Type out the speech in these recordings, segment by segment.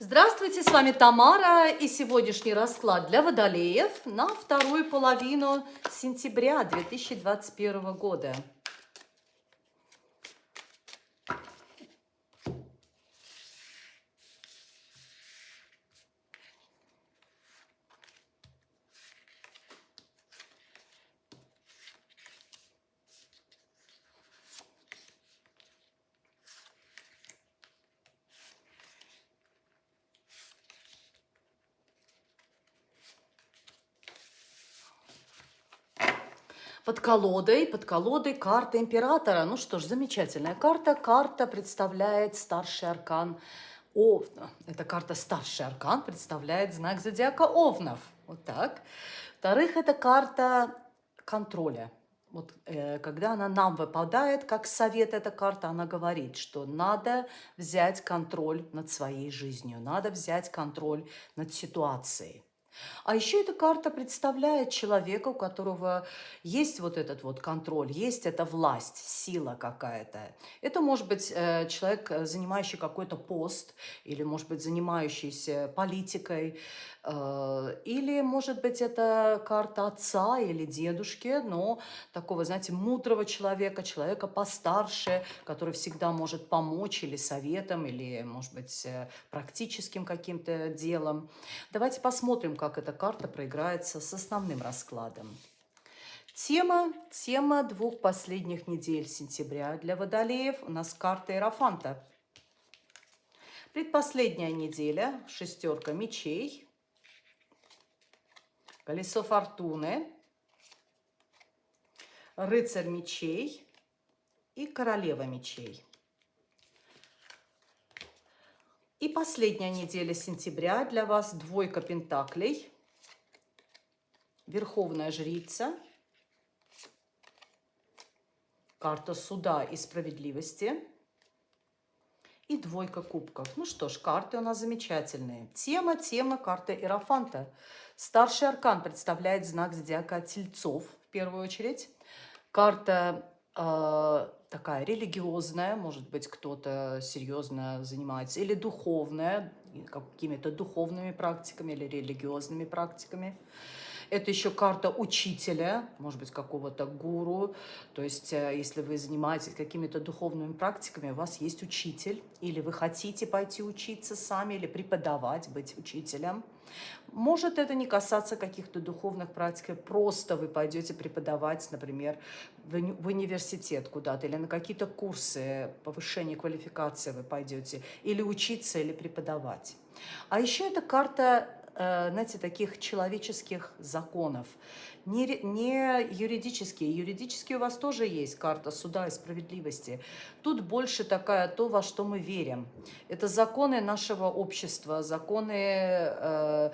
Здравствуйте, с вами Тамара и сегодняшний расклад для водолеев на вторую половину сентября 2021 года. Под колодой, под колодой карта императора. Ну что ж, замечательная карта. Карта представляет старший аркан Овна. Эта карта старший аркан представляет знак зодиака Овнов. Вот так. Во-вторых, это карта контроля. Вот э, когда она нам выпадает, как совет эта карта, она говорит, что надо взять контроль над своей жизнью, надо взять контроль над ситуацией. А еще эта карта представляет человека, у которого есть вот этот вот контроль, есть эта власть, сила какая-то. Это может быть э, человек, э, занимающий какой-то пост, или может быть занимающийся политикой, Э, или, может быть, это карта отца или дедушки, но такого, знаете, мудрого человека, человека постарше, который всегда может помочь или советом, или, может быть, практическим каким-то делом. Давайте посмотрим, как эта карта проиграется с основным раскладом. Тема, тема двух последних недель сентября для водолеев у нас карта Иерофанта. Предпоследняя неделя, шестерка мечей, колесо фортуны, рыцарь мечей и королева мечей. И последняя неделя сентября для вас двойка пентаклей, верховная жрица, карта суда и справедливости и двойка кубков. Ну что ж, карты у нас замечательные. Тема, тема карты Иерофанта – Старший аркан представляет знак зодиака Тельцов, в первую очередь. Карта э, такая религиозная, может быть, кто-то серьезно занимается, или духовная, какими-то духовными практиками или религиозными практиками. Это еще карта учителя, может быть, какого-то гуру. То есть, э, если вы занимаетесь какими-то духовными практиками, у вас есть учитель, или вы хотите пойти учиться сами, или преподавать, быть учителем. Может это не касаться каких-то духовных практик, просто вы пойдете преподавать, например, в университет куда-то, или на какие-то курсы повышения квалификации вы пойдете, или учиться, или преподавать. А еще это карта знаете, таких человеческих законов. Не, не юридические. Юридические у вас тоже есть карта суда и справедливости. Тут больше такая то, во что мы верим. Это законы нашего общества, законы э,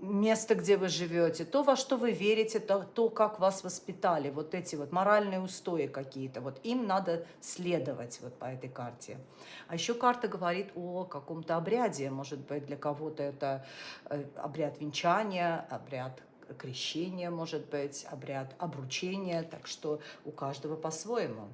место, где вы живете, то, во что вы верите, то, то, как вас воспитали, вот эти вот моральные устои какие-то, вот им надо следовать вот по этой карте. А еще карта говорит о каком-то обряде, может быть, для кого-то это э, обряд венчания, обряд крещения, может быть, обряд обручения, так что у каждого по-своему.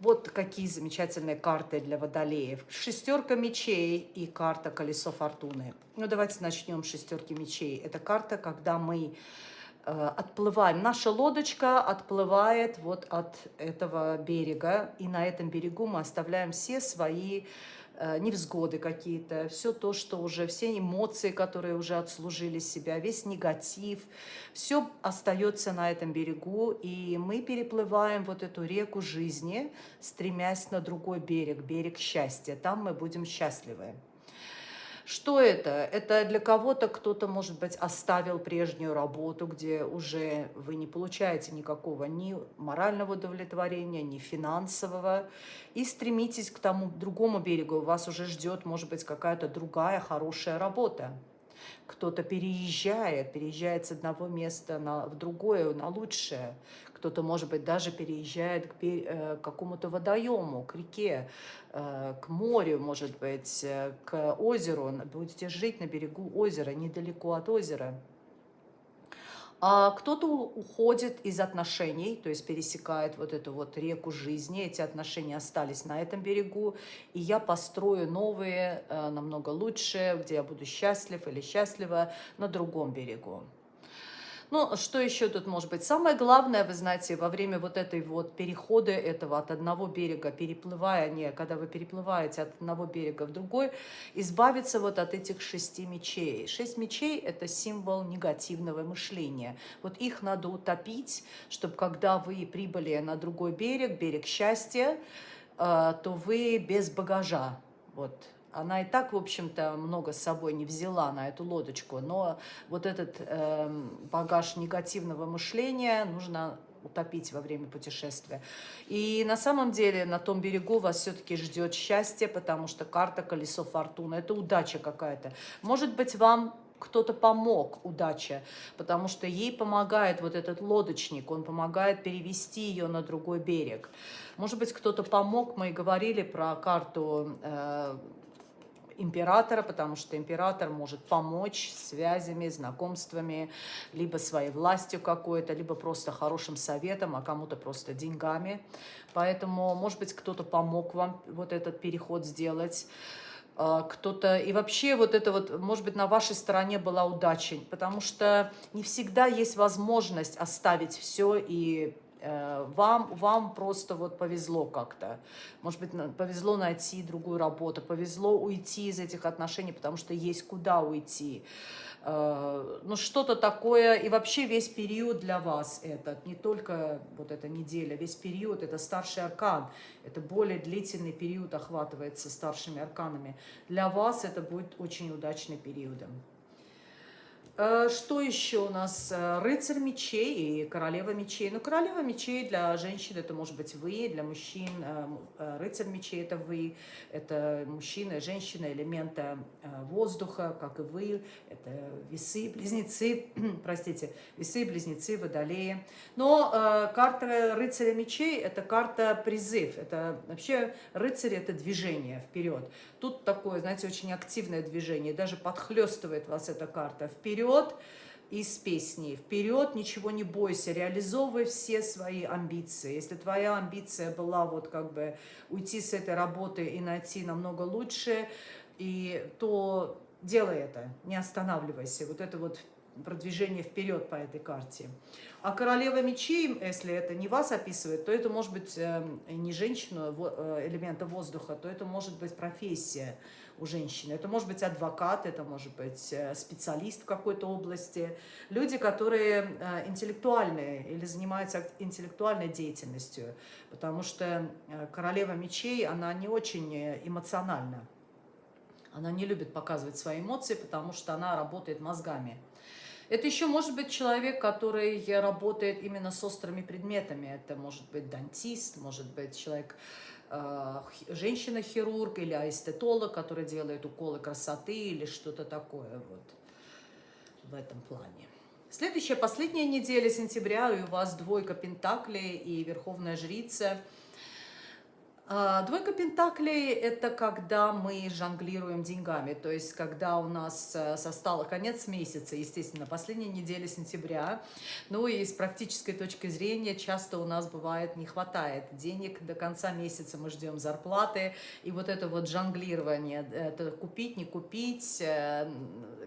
Вот какие замечательные карты для водолеев. Шестерка мечей и карта колесо фортуны. Ну, давайте начнем с шестерки мечей. Это карта, когда мы э, отплываем. Наша лодочка отплывает вот от этого берега. И на этом берегу мы оставляем все свои невзгоды какие-то, все то, что уже, все эмоции, которые уже отслужили себя, весь негатив, все остается на этом берегу, и мы переплываем вот эту реку жизни, стремясь на другой берег, берег счастья. Там мы будем счастливы. Что это? Это для кого-то кто-то, может быть, оставил прежнюю работу, где уже вы не получаете никакого ни морального удовлетворения, ни финансового, и стремитесь к тому другому берегу. Вас уже ждет, может быть, какая-то другая хорошая работа. Кто-то переезжает, переезжает с одного места на, в другое, на лучшее. Кто-то, может быть, даже переезжает к, э, к какому-то водоему, к реке, э, к морю, может быть, э, к озеру. Будете жить на берегу озера, недалеко от озера. А кто-то уходит из отношений, то есть пересекает вот эту вот реку жизни, эти отношения остались на этом берегу, и я построю новые, э, намного лучше, где я буду счастлив или счастлива на другом берегу. Ну, что еще тут может быть? Самое главное, вы знаете, во время вот этой вот перехода этого от одного берега, переплывая, не, когда вы переплываете от одного берега в другой, избавиться вот от этих шести мечей. Шесть мечей – это символ негативного мышления. Вот их надо утопить, чтобы когда вы прибыли на другой берег, берег счастья, э, то вы без багажа. Вот, она и так, в общем-то, много с собой не взяла на эту лодочку, но вот этот э, багаж негативного мышления нужно утопить во время путешествия. И на самом деле на том берегу вас все-таки ждет счастье, потому что карта колесо фортуны – это удача какая-то. Может быть, вам кто-то помог, удача, потому что ей помогает вот этот лодочник, он помогает перевести ее на другой берег. Может быть, кто-то помог, мы и говорили про карту э, императора, потому что император может помочь связями, знакомствами, либо своей властью какой-то, либо просто хорошим советом, а кому-то просто деньгами. Поэтому, может быть, кто-то помог вам вот этот переход сделать а, кто-то... И вообще вот это вот, может быть, на вашей стороне была удача, потому что не всегда есть возможность оставить все и вам, вам просто вот повезло как-то. Может быть, повезло найти другую работу, повезло уйти из этих отношений, потому что есть куда уйти. Э, ну, что-то такое, и вообще весь период для вас этот, не только вот эта неделя, весь период, это старший аркан, это более длительный период охватывается старшими арканами. Для вас это будет очень удачный периодом. Э, что еще у нас? Э, рыцарь мечей и королева мечей. Ну, королева мечей для женщин это может быть вы, для мужчин э, рыцарь мечей это вы, это мужчина, женщина, элемента воздуха, как и вы, это весы, близнецы, простите, весы, близнецы, водолеи. Но карта рыцаря мечей это карта призыв, это вообще рыцарь это движение вперед. Тут такое, знаете, очень активное движение, даже подхлестывает вас эта карта вперед из песни. Вперед, ничего не бойся, реализовывай все свои амбиции. Если твоя амбиция была вот как бы уйти с этой работы и найти намного лучше, и, то делай это, не останавливайся. Вот это вот продвижение вперед по этой карте. А королева мечей, если это не вас описывает, то это может быть эм, не женщина э, элемента воздуха, то это может быть профессия у женщины. Это может быть адвокат, это может быть э, специалист в какой-то области. Люди, которые э, интеллектуальные или занимаются интеллектуальной деятельностью, потому что королева мечей, она не очень эмоциональна. Она не любит показывать свои эмоции, потому что она работает мозгами. Это еще может быть человек, который работает именно с острыми предметами. Это может быть дантист, может быть человек, э, женщина-хирург или эстетолог, который делает уколы красоты или что-то такое вот в этом плане. Следующая, последняя неделя сентября, и у вас двойка пентаклей и верховная жрица – двойка пентаклей – это когда мы жонглируем деньгами, то есть когда у нас э, состало конец месяца, естественно, последняя неделя сентября, ну и с практической точки зрения часто у нас бывает не хватает денег, до конца месяца мы ждем зарплаты, и вот это вот жонглирование, это купить, не купить, э,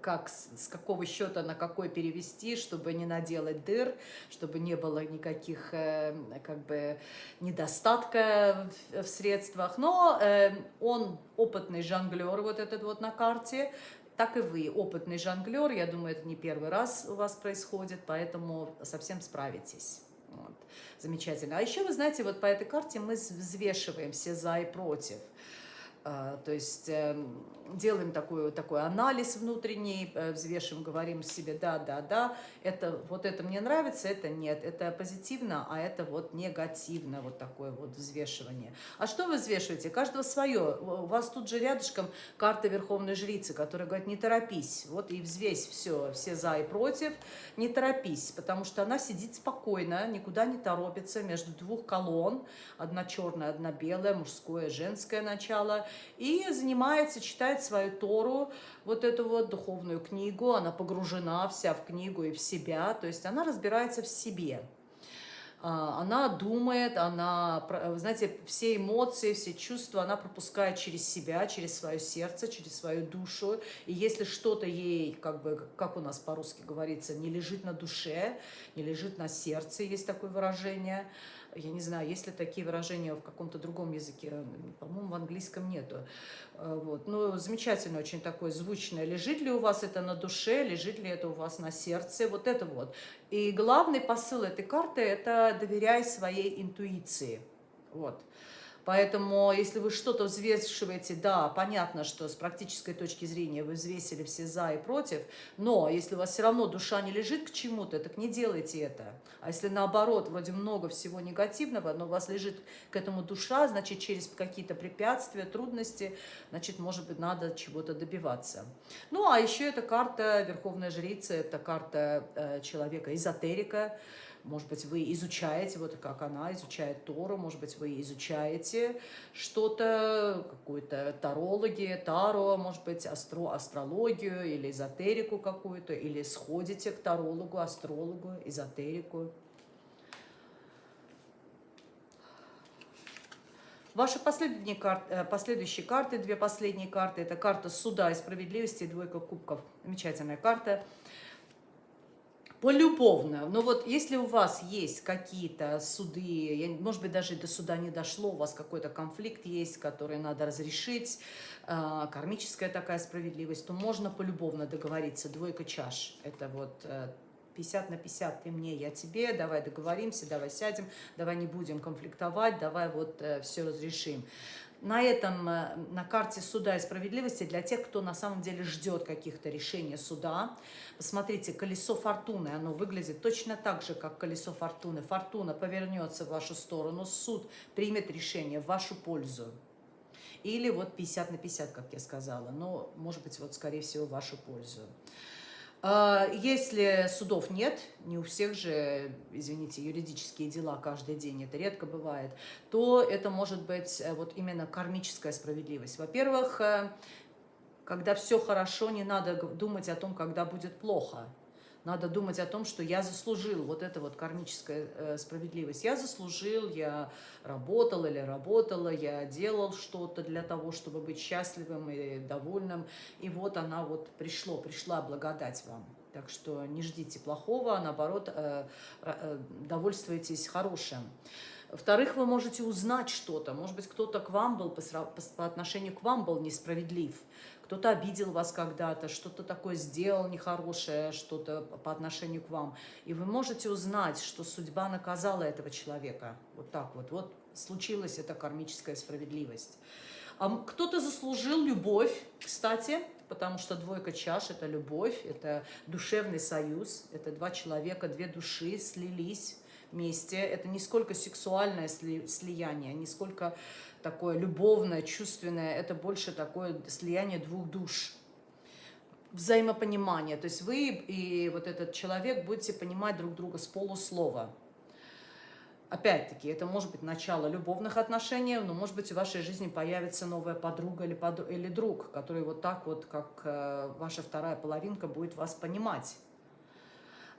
как, с какого счета на какой перевести, чтобы не наделать дыр, чтобы не было никаких э, как бы недостатка в средствах, но э, он опытный жонглер, вот этот вот на карте, так и вы опытный жонглер, я думаю, это не первый раз у вас происходит, поэтому совсем справитесь. Вот. Замечательно. А еще, вы знаете, вот по этой карте мы взвешиваем все за и против. А, то есть эм, делаем такой, такой анализ внутренний, э, взвешиваем, говорим себе, да, да, да, это, вот это мне нравится, это нет, это позитивно, а это вот негативно, вот такое вот взвешивание. А что вы взвешиваете? Каждого свое. У вас тут же рядышком карта Верховной Жрицы, которая говорит, не торопись, вот и взвесь все, все за и против, не торопись, потому что она сидит спокойно, никуда не торопится между двух колонн, одна черная, одна белая, мужское, женское начало, и занимается, читает свою Тору, вот эту вот духовную книгу, она погружена вся в книгу и в себя, то есть она разбирается в себе. А, она думает, она, знаете, все эмоции, все чувства она пропускает через себя, через свое сердце, через свою душу. И если что-то ей, как бы, как у нас по-русски говорится, не лежит на душе, не лежит на сердце, есть такое выражение, я не знаю, есть ли такие выражения в каком-то другом языке, по-моему, в английском нету. Э, вот. Ну, замечательно очень такое звучное. Лежит ли у вас это на душе, лежит ли это у вас на сердце, вот это вот. И главный посыл этой карты – это доверяй своей интуиции. Вот. Поэтому, если вы что-то взвешиваете, да, понятно, что с практической точки зрения вы взвесили все за и против, но если у вас все равно душа не лежит к чему-то, так не делайте это. А если наоборот, вроде много всего негативного, но у вас лежит к этому душа, значит, через какие-то препятствия, трудности, значит, может быть, надо чего-то добиваться. Ну, а еще эта карта Верховная Жрица, это карта э, человека-эзотерика, может быть, вы изучаете, вот как она изучает Тору, может быть, вы изучаете что-то, какую-то тарологи, таро, может быть, астро, астрологию или эзотерику какую-то, или сходите к тарологу, астрологу, эзотерику. Ваши последние карты, э, последующие карты, две последние карты, это карта суда и справедливости, двойка кубков. Замечательная карта полюбовно. Но вот если у вас есть какие-то суды, может быть, даже до суда не дошло, у вас какой-то конфликт есть, который надо разрешить, а, кармическая такая справедливость, то можно полюбовно договориться. Двойка чаш. Это вот 50 э, на 50, ты мне, я тебе, давай договоримся, давай сядем, давай не будем конфликтовать, давай вот э, все разрешим на этом, э, на карте суда и справедливости для тех, кто на самом деле ждет каких-то решений суда. Посмотрите, колесо фортуны, оно выглядит точно так же, как колесо фортуны. Фортуна повернется в вашу сторону, суд примет решение в вашу пользу. Или вот 50 на 50, как я сказала, но, может быть, вот, скорее всего, в вашу пользу. А, если судов нет, не у всех же, извините, юридические дела каждый день, это редко бывает, то это может быть э, вот именно кармическая справедливость. Во-первых, э, когда все хорошо, не надо думать о том, когда будет плохо. Надо думать о том, что я заслужил вот это вот кармическая э, справедливость. Я заслужил, я работал или работала, я делал что-то для того, чтобы быть счастливым и довольным. И вот она вот пришло, пришла благодать вам. Так что не ждите плохого, а наоборот, э, э, довольствуйтесь хорошим. Во-вторых, вы можете узнать что-то. Может быть, кто-то к вам был, по, по отношению к вам был несправедлив кто-то обидел вас когда-то, что-то такое сделал нехорошее, что-то по отношению к вам. И вы можете узнать, что судьба наказала этого человека. Вот так вот. Вот случилась эта кармическая справедливость. Кто-то заслужил любовь, кстати, потому что двойка чаш – это любовь, это душевный союз, это два человека, две души слились вместе. Это не сколько сексуальное слияние, не сколько такое любовное, чувственное, это больше такое слияние двух душ, взаимопонимание. То есть вы и вот этот человек будете понимать друг друга с полуслова. Опять-таки, это может быть начало любовных отношений, но может быть в вашей жизни появится новая подруга или, под... или друг, который вот так вот, как э, ваша вторая половинка, будет вас понимать.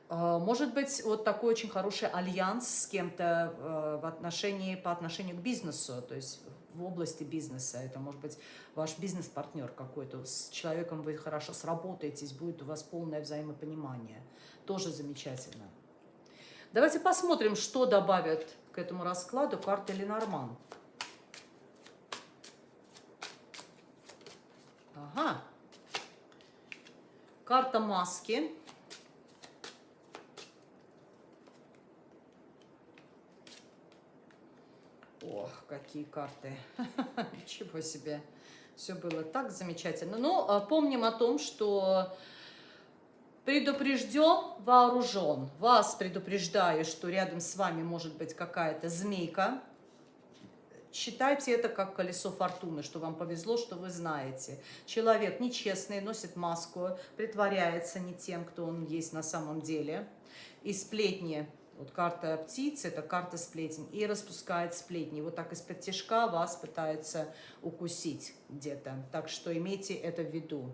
Э, может быть, вот такой очень хороший альянс с кем-то э, в отношении, по отношению к бизнесу, то есть в области бизнеса. Это может быть ваш бизнес-партнер какой-то. С человеком вы хорошо сработаетесь, будет у вас полное взаимопонимание. Тоже замечательно. Давайте посмотрим, что добавят к этому раскладу карты Ленорман. Ага. Карта маски. Какие карты. Ничего себе. Все было так замечательно. Но ну, а, помним о том, что предупрежден, вооружен. Вас предупреждаю, что рядом с вами может быть какая-то змейка. Считайте это как колесо фортуны, что вам повезло, что вы знаете. Человек нечестный, носит маску, притворяется не тем, кто он есть на самом деле. И сплетни Вот карта птицы – это карта сплетен. И распускает сплетни. Вот так из-под тяжка вас пытаются укусить где-то. Так что имейте это в виду.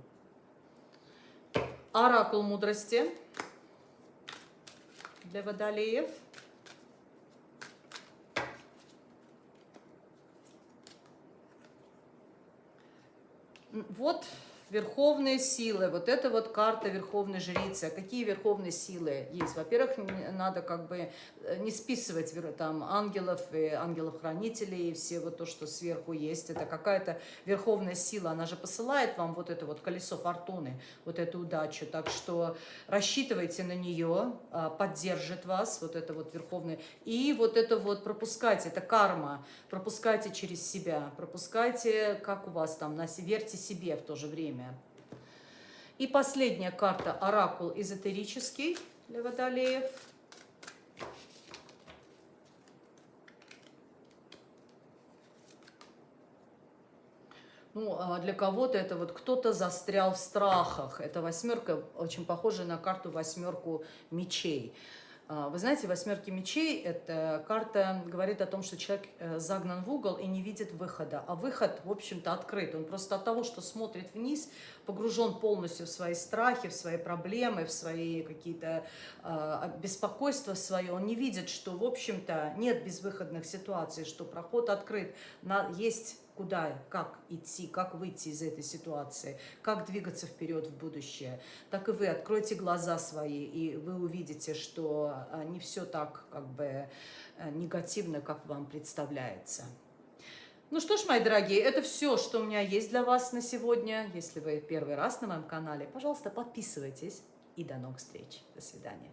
Оракул мудрости для водолеев. Вот Верховные силы, вот это вот карта Верховной Жрицы. Какие верховные силы есть? Во-первых, надо как бы э, не списывать там ангелов и ангелов-хранителей, и все вот то, что сверху есть. Это какая-то верховная сила, она же посылает вам вот это вот колесо фортуны, вот эту удачу. Так что рассчитывайте на нее, а, поддержит вас вот это вот верховное. И вот это вот пропускайте, это карма, пропускайте через себя, пропускайте, как у вас там, верьте себе в то же время время. И последняя карта Оракул эзотерический для водолеев. Ну, а для кого-то это вот кто-то застрял в страхах. Это восьмерка, очень похожа на карту восьмерку мечей. А, вы знаете, восьмерки мечей – это карта говорит о том, что человек э, загнан в угол и не видит выхода. А выход, в общем-то, открыт. Он просто от того, что смотрит вниз, погружен полностью в свои страхи, в свои проблемы, в свои какие-то э, беспокойства свои. Он не видит, что, в общем-то, нет безвыходных ситуаций, что проход открыт. Есть куда, как идти, как выйти из этой ситуации, как двигаться вперед в будущее, так и вы откройте глаза свои, и вы увидите, что а, не все так как бы э, негативно, как вам представляется. Ну что ж, мои дорогие, это все, что у меня есть для вас на сегодня. Если вы первый раз на моем канале, пожалуйста, подписывайтесь. И до новых встреч. До свидания.